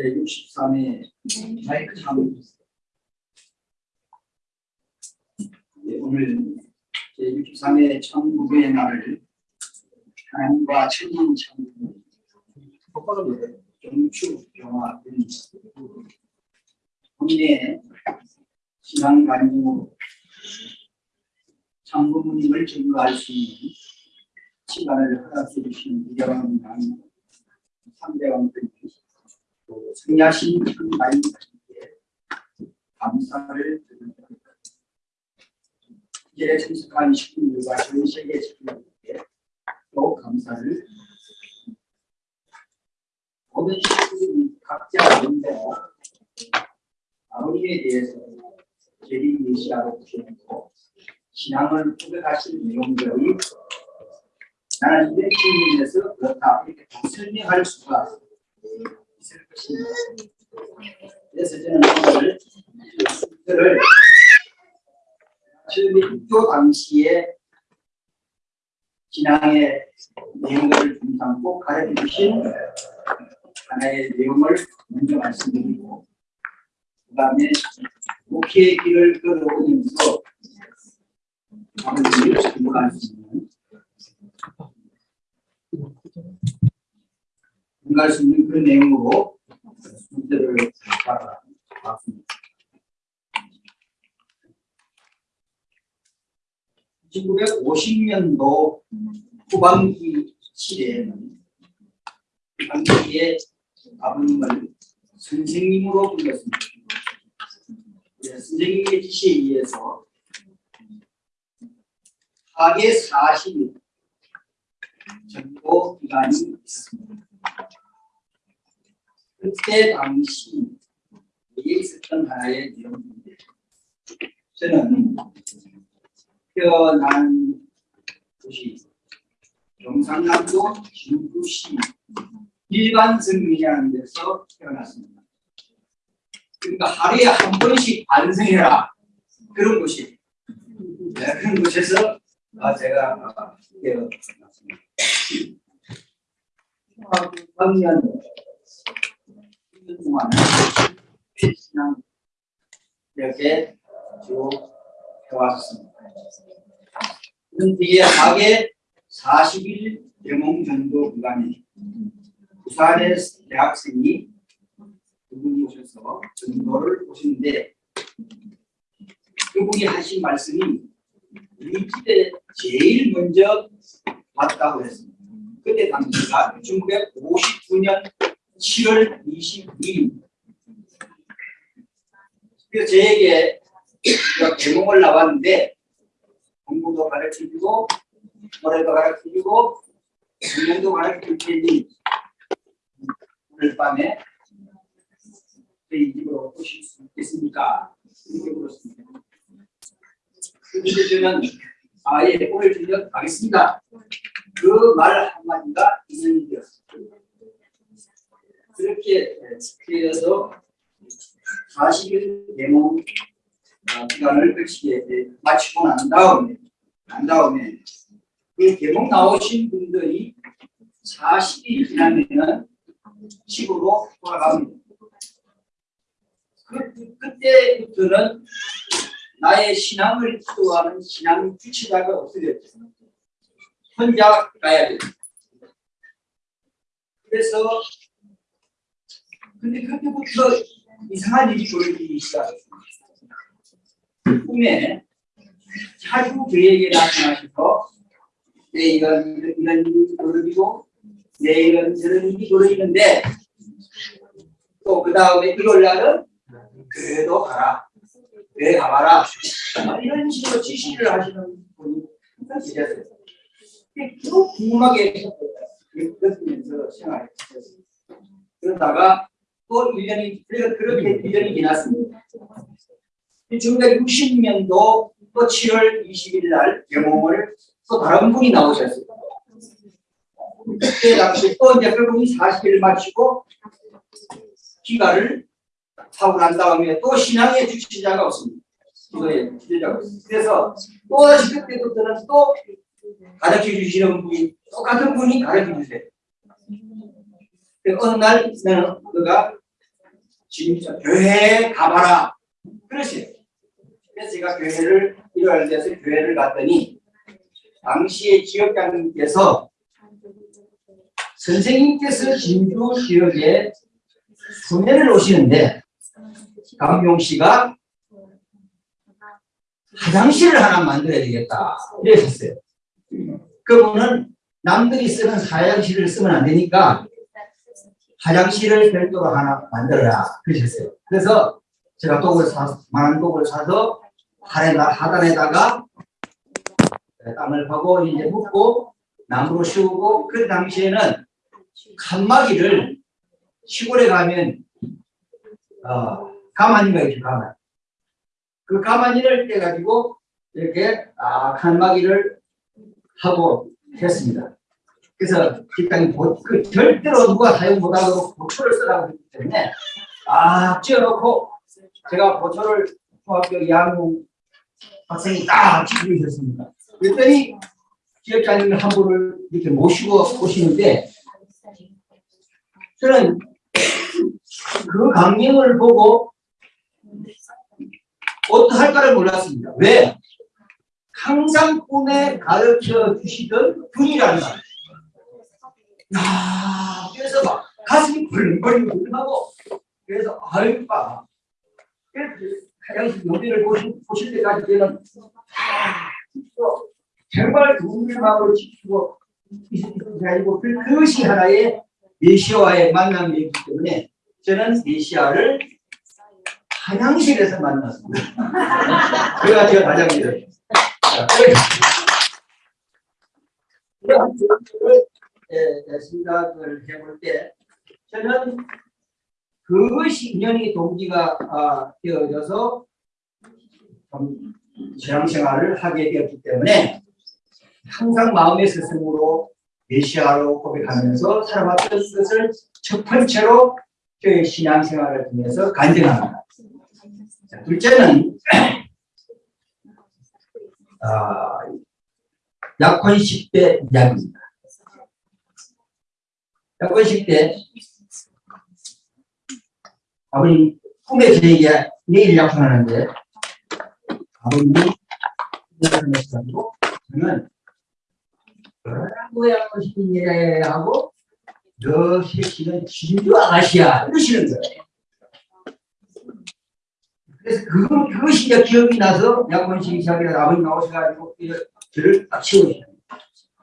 제63회 마이크 참 네, 오늘 제63회 천국의 날을 하나님과 천년 천국 정축 경화된 본인의 신앙 간증으로 참부모님을 증거할 수 있는 시간을 허락해 주신 이대왕 남 3대왕들 또 승야신 천마인님께 감사를 드립니다. 이제 참석한 식구들과 전 세계 식구들께 또 감사를 모든 식구들이 각자 먼저 아버지에 대해서 제리 메시아로 주셨고 신앙을 고백하신 내용들이 나는 이런 측면에서 그렇다. 이렇게 설명할 수가 있을 것입니다. 그래서 저는 오늘 신앙의 내용을 중상고 가르쳐 주신 하나의 내용을 먼저 말씀드리고 그 다음에 목회의 길을 끌어오면서 아버지를 증거할 수 있는 증거할 수 있는 그런 내용으로 문제를 받아봤습니다. 1950년도 후반기 시대에는 당시에 아버님을 선생님으로 불렀습니다. 네, 선생님의 지시에 의해서 하계 40일 전도 기간이 있습니다. 그때 당시 위에 있었던 하나의 내용인데 저는 태어난 곳이 경상남도 진구시 일반성민이라는 데서 태어났습니다. 그러니까 하루에 한 번씩 반성해라 그런 곳이 네, 그런 곳에서 아, 제가 태어났습니다. 학년 동안 신앙 이렇게 쭉 해왔습니다. 그런 뒤에 하게 40일 대몽 전도 기간에 부산의 대학생이 그분이 오셔서 전도를 오시는데 그분이 하신 말씀이 우리 집에 제일 먼저 왔다고 했습니다. 그때 당시가 1959년 7월 22일 그래서 저에게 대몽을 나왔는데 공부도 가르쳐주고 노래도 가르쳐주고 운동도 가르쳐줄 테니 오늘 밤에 저희 집으로 오실 수 있겠습니까? 이렇게 물었습니다. 그런데 저는 아예 오늘 저녁 가겠습니다. 그 말 한마디가 인연이 되었습니다. 그렇게 되어서 40일 대몽 기간을 거치게 마치고 난 다음에 난 다음에 그 개봉 나오신 분들이 40일 지나면은 집으로 돌아갑니다. 그, 그때부터는 나의 신앙을 기도하는 신앙 주체자가 없어졌죠. 혼자 가야 돼요. 그래서 근데 그때부터 이상한 일이 벌어지기 시작했습니다. 꿈에 자주 저에게 나타나셔서 내일은 이런 일이 벌어지고 내일은 저런 일이 벌어지는데 또 그 다음에 이걸 날은 그래도 가라. 그래 가봐라. 이런 식으로 지시를 하시는 분이 계셨어요. 계속 궁금하게 느끼면서 생활했어요. 그러다가 또 1년이 그렇게 1년이 지났습니다 1960년도 또 7월 20일 날 개몽을 또 다른 분이 나오셨어요. 그때 당시 또 이제 그분이 40일 마치고 귀가를 하고 난 다음에 또 신앙의 주체자가 없습니다. 이거에 주체자가 없습니다. 그래서 또다시 그때부터는 또 가르쳐 주시는 분이 똑같은 분이 가르쳐 주세요. 어느 날 너가 진짜 교회에 가봐라. 그러세요. 그래서 제가 교회를 일요일 돼서 교회를 갔더니 당시에 지역장님께서 선생님께서 진주 지역에 수면을 오시는데 강용 씨가 화장실을 하나 만들어야 되겠다 이랬었어요. 그분은 남들이 쓰는 화장실을 쓰면 안 되니까 화장실을 별도로 하나 만들어라 그러셨어요. 그래서 제가 독을 사 만한 독을 사서 하에다 하단에다가 땅을 파고 이제 묻고 나무로 씌우고 그 당시에는 칸막이를 시골에 가면 어, 가마니가 있죠 가마니 그 가마니를 떼가지고 이렇게 아 칸막이를 하고 했습니다. 그래서 직장이 보, 그 절대로 누가 사용 못하도록 보초를 쓰라고 했기 때문에 아 찌어놓고 제가 보초를 중학교 2학년 학생이 딱 지키고 있었습니다. 그랬더니 지역장님 한 분을 이렇게 모시고 오시는데 저는 그 강령을 보고 어떡할까를 몰랐습니다. 왜? 항상 꿈에 가르쳐 주시던 분이라는 말. 야, 그래서 막 가슴이 벌렁벌렁 하고 그래서 아유 빠 화장실 요리를 보실, 보실 때까지 저는 아, 정말 궁금하고 지키고 가지고 그것이 하나의 메시아와의 만남이기 때문에 저는 메시아를 화장실에서 만났습니다. 그래가 제가 가장 믿어요. 생각을 해볼 때 저는 그것이 인연이 동기가 아, 되어져서 신앙생활을 하게 되었기 때문에 항상 마음의 스승으로 메시아로 고백하면서 살아왔던 것을 첫 번째로 저의 신앙생활을 통해서 간증합니다. 자, 둘째는 아, 약혼 10대 이야기입니다. 약혼 10대 아버님 꿈에 저에게 내일 약혼하는데 아버님이 약혼했다고 저는 뭐야 싶은 일 하고 너 새끼는 진주 아가씨야 이러시는 거예요. 그래서 그, 그것이 이제 기억이 나서 약혼식이 시작이라 아버님 나오셔가지고 저를 딱 치우시죠.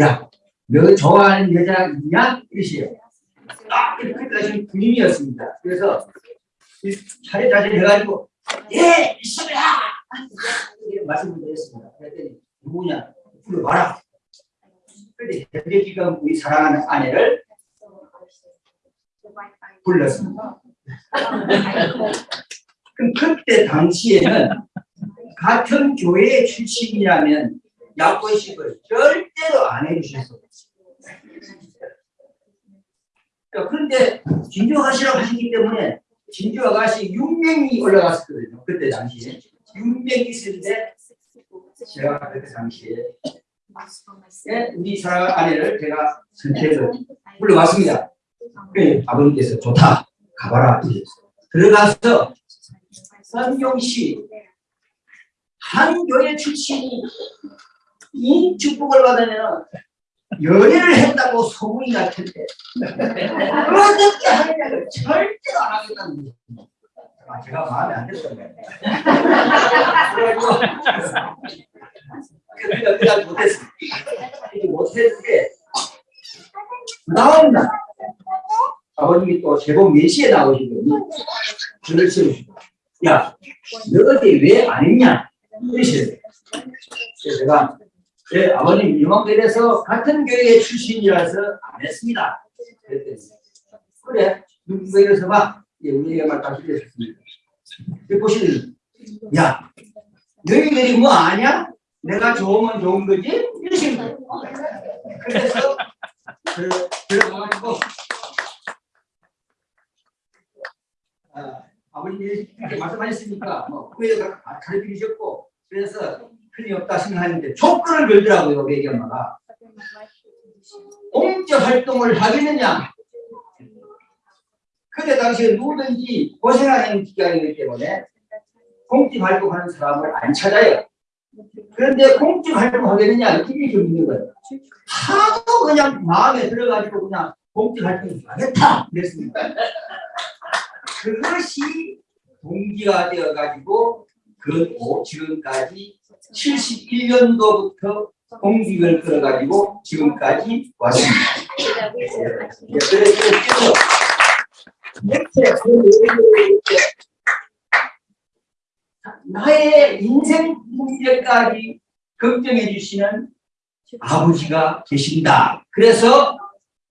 야, 너 좋아하는 여자 있냐? 이러시요. 딱 그때까지 군인이었습니다. 그래서 차례 자세 해가지고 예, 이렇게 말씀을 드렸습니다. 그랬더니 누구냐? 불러봐라. 그런데 현재 지금 우리 사랑하는 아내를 불렀습니다. 그럼 그때 당시에는 같은 교회 출신이라면 약혼식을 절대로 안 해주셨어요. 그런데 진주 아가씨라고 하시기 때문에 진주 아가씨 6명이 올라갔었거든요. 그때 당시에. 6명이 있었는데 제가 그때 당시에 예, 우리 사랑 아내를 제가 선택해서 불러왔습니다. 그 아버님께서 좋다 가봐라 들어가서 선경씨 한 교회 출신이 이 축복을 받으면 연애를 했다고 소문이 날 텐데 어떻게 하느냐를 절대로 안 하겠다는 거죠. 아, 제가 마음에 안 들었던 거예요. 그래가지고 그냥 못했어. 못했는데 날 아버님이 또 제법 4시에 나오시더니 줄을 세우시고 야, 너 어디 왜안 했냐? 이러시래요. 그래서 제가 네, 아버님 이만큼에서 같은 교회 출신이라서 안 했습니다. 그랬더니 그래, 이래서 봐. 예, 우리 얘기가 다시 됐습니다. 보시는 야, 너희들이 뭐 아냐? 내가 좋으면 좋은 거지? 이러시는 거예요. 그래서 들어가가지고 아, 아버님이 말씀하셨으니까 뭐 후회도 가르치셨고 그래서 틀이 없다 생각하는데 조건을 걸더라고요 외기 엄마가 공적 활동을 하겠느냐 그때 당시에 누구든지 고생하는 기간이기 때문에 공직 활동하는 사람을 안 찾아요. 그런데 공직 활동하게 되냐 이게 좀 있는 거예요. 하도 그냥 마음에 들어가지고 그냥 공직 활동 하겠다 그랬습니다. 그것이 동기가 되어가지고 그 오- 지금까지 71년도부터 공직을 끌어가지고 지금까지 왔습니다. 나의 인생 문제까지 걱정해 주시는 아버지가 계신다. 그래서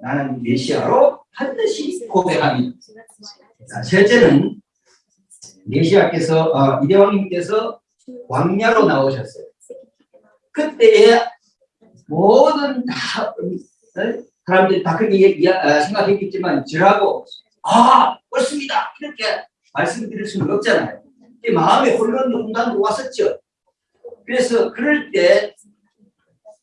나는 메시아로 반드시 고백합니다. 자, 셋째는 메시아께서 어, 이대왕님께서 광야로 나오셨어요. 그때에 모든 다, 어, 사람들이 다 그렇게 어, 생각했겠지만 저라고 아 옳습니다 이렇게 말씀드릴 수는 없잖아요. 이 마음에 혼란도 혼란도 왔었죠. 그래서 그럴 때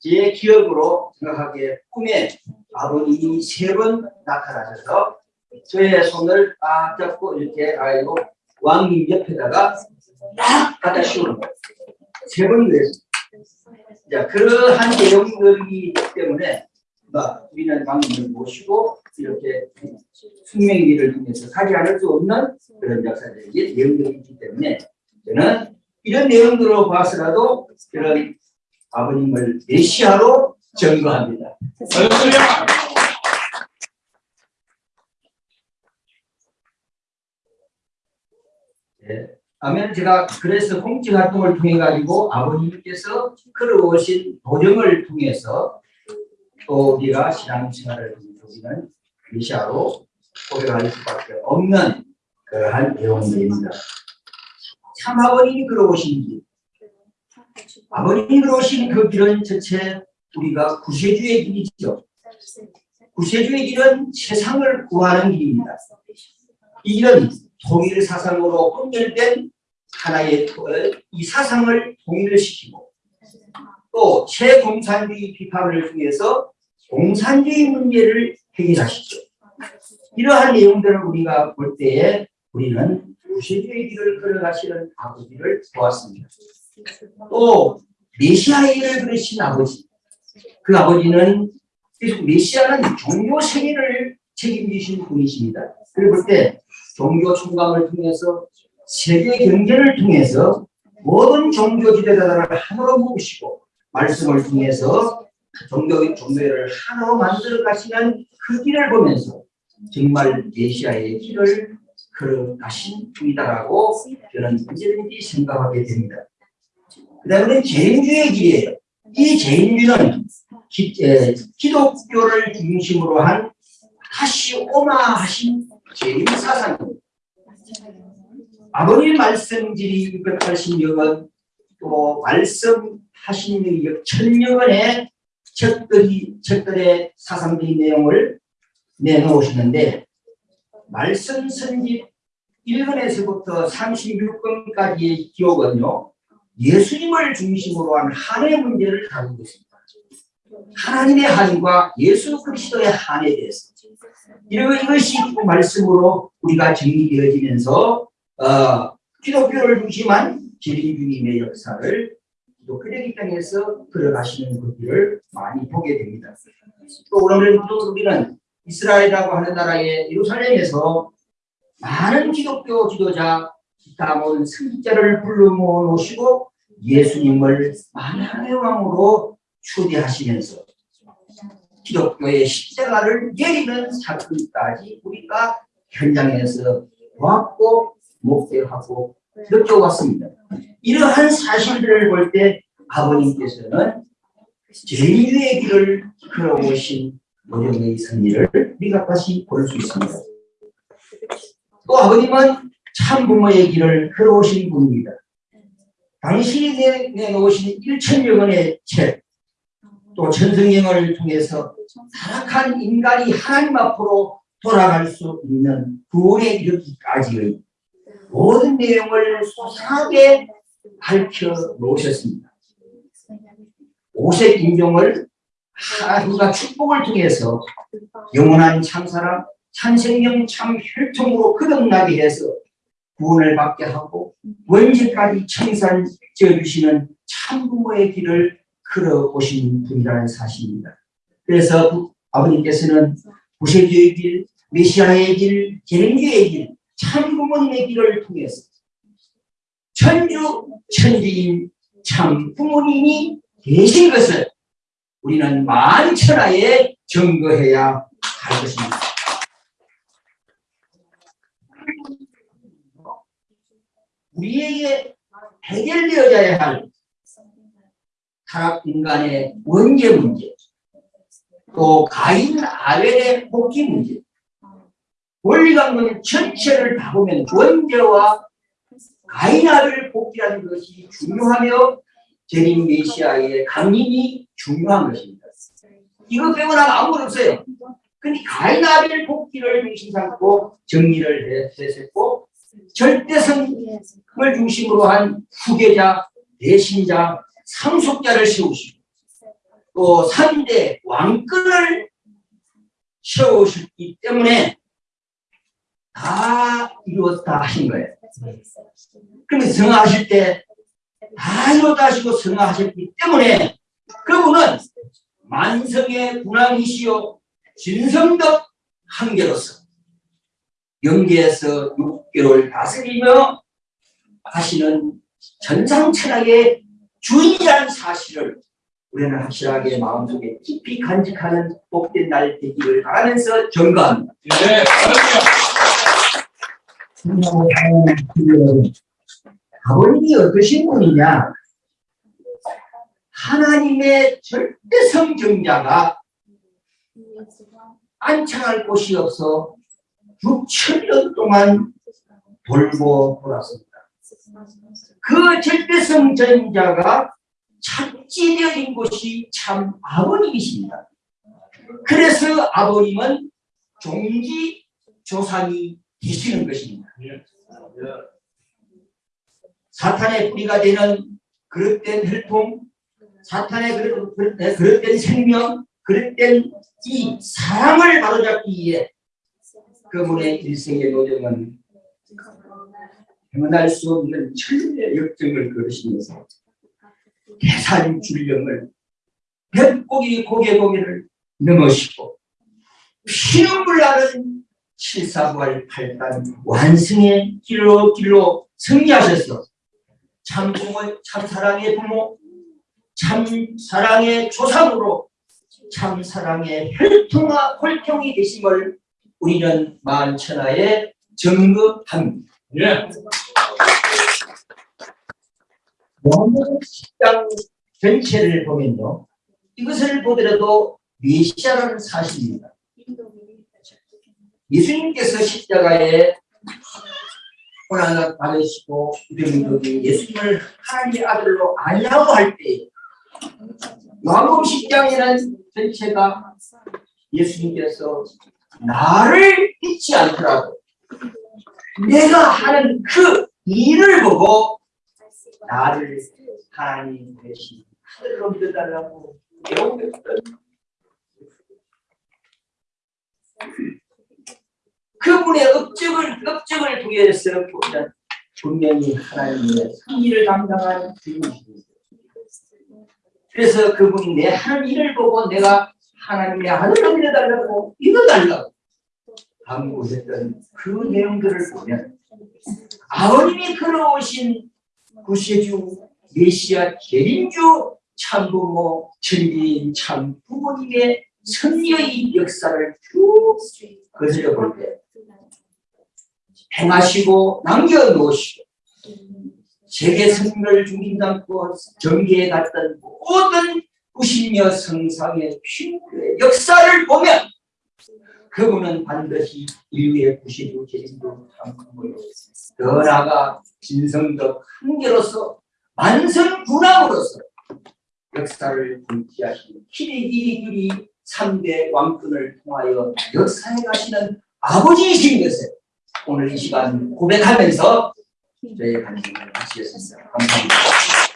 제 기억으로 생각하기에 꿈에 아버님이 세 번 나타나셔서 저의 손을 딱 잡고 이렇게 아이고 왕님 옆에다가 딱 갖다 씌우는 거예요. 세 번이 그랬어요. 자, 그러한 내용들이기 때문에 막 우리는 왕님을 모시고 이렇게 숙명기를 통해서 가지 않을 수 없는 그런 역사적인 내용들이 있기 때문에 저는 이런 내용들로 봐서라도 그런 아버님을 메시아로 증거합니다. 예. 아멘. 제가 그래서 공직 활동을 통해 가지고 아버님께서 끌어오신 도정을 통해서 또 우리가 신앙생활을 우리는 메시아로 고백할 수밖에 없는 그러한 내용들입니다. 참 아버님이 길, 아버님이 끌어오신 그 길은 전체 우리가 구세주의 길이죠. 구세주의 길은 세상을 구하는 길입니다. 이 길은 통일 사상으로 혼혈된 하나의 토- 이 사상을 통일시키고 또 최공산주의 비판을 통해서 공산주의 문제를 해결하시죠. 이러한 내용들을 우리가 볼 때에 우리는 구세주의 길을 걸어가시는 아버지를 보았습니다. 또 메시아의 일을 그리신 아버지 그 아버지는 계속 메시아는 종교 세계를 책임지신 분이십니다. 그리고 볼때 종교 총감을 통해서 세계 경제를 통해서 모든 종교 지도자들을 하나로 모으시고 말씀을 통해서 종교 종교를 하나로 만들어 가시는 그 길을 보면서 정말 메시아의 길을 걸어가신 분이다라고 저는 언제든지 생각하게 됩니다. 그 다음에 재림주의 길이에요. 이 재림주는 기, 에, 기독교를 중심으로 한 다시 오마하신 재림 사상입니다. 아버님 말씀집이 680여건 또 말씀하신 이 천여건의 책들이 책들의 사상들의 내용을 내놓으시는데 말씀 선집 1권에서부터 36권까지의 기록은요 예수님을 중심으로 한 한의 문제를 다루고 있습니다. 하나님의 한과 예수 그리스도의 한에 대해서 이런 이것이 그 말씀으로 우리가 정리되어지면서 어, 기독교를 중심한 재림주님의 역사를 기독교적인 땅에서 걸어가시는 그 길을 많이 보게 됩니다. 또 오늘 또 우리는 이스라엘이라고 하는 나라의 예루살렘에서 많은 기독교 지도자 기타몬 승자를 불러 모으시고 예수님을 만왕의 왕으로 초대하시면서 기독교의 십자가를 내리는 사건까지 우리가 현장에서 보았고 목격하고 느껴왔습니다. 이러한 사실들을 볼 때 아버님께서는 제인주의 길을 걸어오신 노정의 승리를 우리가 다시 볼 수 있습니다. 또 아버님은 참 부모의 길을 걸어오신 분입니다. 당신이 내- 내놓으신 1천여 권의 책, 또 천성경을 통해서 타락한 인간이 하나님 앞으로 돌아갈 수 있는 구원에 이르기까지의 모든 내용을 소상하게 밝혀 놓으셨습니다. 오색 인종을 하나님과 축복을 통해서 영원한 참사랑 참생명 참 혈통으로 거듭나게 해서 구원을 받게 하고 원죄까지 청산 지어주시는 참부모의 길을 걸어오신 분이라는 사실입니다. 그래서 부- 아버님께서는 구세주의 길, 메시아의 길, 재림주의 길, 참 부모님의 길을 통해서 천주 천지인 참 부모님이 계신 것을 우리는 만천하에 증거해야 할 것입니다. 우리에게 해결되어야 할 타락 인간의 원죄 문제, 또 가인 아벨의 복귀 문제, 원리강론 전체를 다 보면 원죄와 가인 아벨 복귀라는 것이 중요하며 재림 메시아의 강림이 중요한 것입니다. 이거 빼고 나면 아무것도 없어요. 근데 가인 아벨 복귀를 중심 삼고 정리를 했었고 절대성을 중심으로 한 후계자, 대신자, 상속자를 세우시고 또 3대 왕권을 세우셨기 때문에 다 이루었다 하신 거예요. 그러면 성화하실 때 다 이루었다 하시고 성화하셨기 때문에 그분은 만성의 군왕이시요 진성덕 한계로서 영계에서 6개월 다스리며 하시는 전상천하의 주인이라는 사실을 우리는 확실하게 마음속에 깊이 간직하는 복된 날 되기를 바라면서 전가합니다. 네, 아버님이 어떠신 분이냐? 하나님의 절대 성 경자가 안창할 곳이 없어 6천년 동안 돌고 돌았습니다. 그 절대성 전자가 착지되어진 곳이 참 아버님이십니다. 그래서 아버님은 종지 조상이 되시는 것입니다. 사탄의 뿌리가 되는 그릇된 혈통, 사탄의 그릇, 그릇- 네, 그릇된 생명, 그릇된 이 사랑을 바로잡기 위해 그분의 일생의 노정은 행할 수 없는 천의 역정을 걸으시면서 대산 줄령을 백고기 고개 고개를 넘으시고 피눈물 나는 칠사부활 팔단 완승의 길로 길로 승리하셔서 참 부모, 참 사랑의 부모, 참 사랑의 조상으로 참 사랑의 혈통과 혈통이 되심을 우리는 만천하에 증거합니다. 예, 원문 식당 전체를 보면요. 이것을 보더라도 메시아라는 사실입니다. 예수님께서 십자가에 고난을 받으시고 유대민족이 예수님을 하나님의 아들로 알라고 할 때 요한복음 10장에는 전체가 예수님께서 나를 잊지 않더라도 내가 하는 그 일을 보고 나를 하나님 대신 하늘로 믿어달라고 배우겠던 그분의 업적을 업적을 통해서 보면 분명히 하나님의 승리를 담당한 주님이십니다. 그래서 그분이 내 하는 일을 보고 내가 하나님의 하늘로 믿어달라고 믿어달라고 강구했던 그 내용들을 보면 아버님이 걸어오신 구세주 메시아 재림주 참부모 천지인 참 부모님의 승리의 역사를 쭉 거슬려 볼 때 행하시고 남겨놓으시고 세계 승리를 중심 삼고 전기에 갔던 모든 구신여 성상의 핑크의 역사를 보면 그분은 반드시 인류의 구시주 재림도 참부모요 더 나아가 진성적 한계로서 만성 군왕으로서 역사를 분지하시는 희리기리규리 3대 왕권을 통하여 역사에 가시는 아버지이신 것을 오늘 이 시간 고백하면서 저의 관심을 마치겠습니다. 감사합니다.